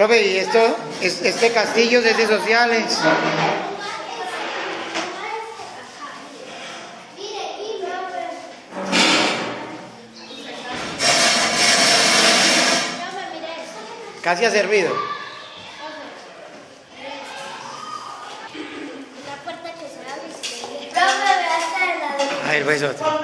Profe, ¿y esto, es- este castillo es de sociales? Casi ha servido. La puerta que se abre y se ve. Profe, ve hasta el lado. A ver, pues otro.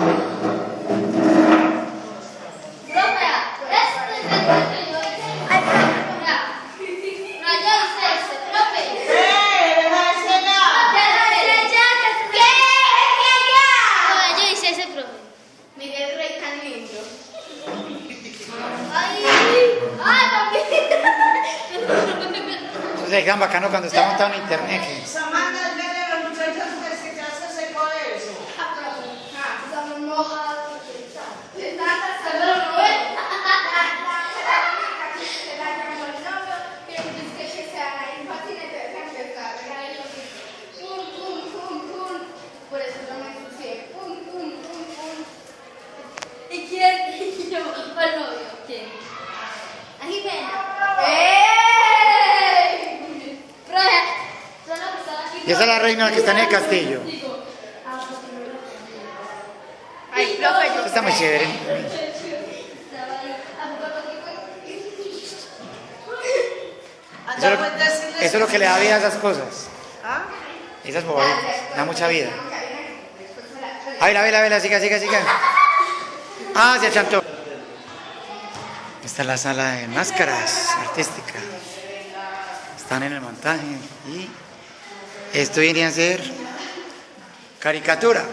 Ay, es tan bacano cuando está montado en internet. Y esa es la reina que está en el castillo. Ay, profe, Esto está muy chévere. Eso es, lo, eso es lo que le da vida a esas cosas. ¿Ah? Esas bobaditas. Da mucha vida. A ver, a ver, a ver, siga, siga, siga. Ah, se achantó. Esta es la sala de máscaras artística. Están en el montaje y esto viene a ser caricatura.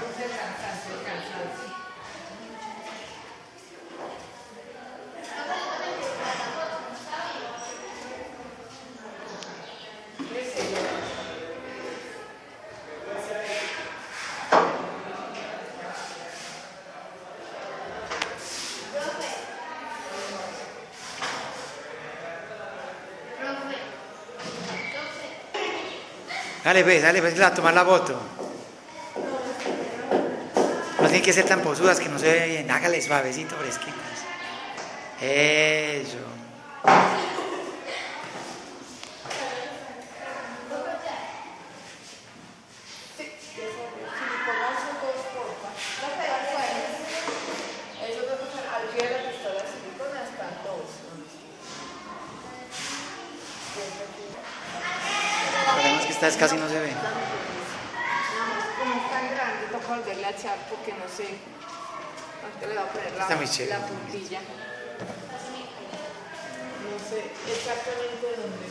Dale, pues, dale, pues, a tomar la foto. No tienen que ser tan posudas que no se ve bien. Hágale suavecito, fresquitas. Eso. Es esta vez casi no se ve. Como es tan grande, toca volverle a echar porque no sé. Ahorita le va a poner la, Está muy chévere. la puntilla. No sé exactamente dónde.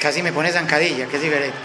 Casi me pone zancadilla, que es diferente.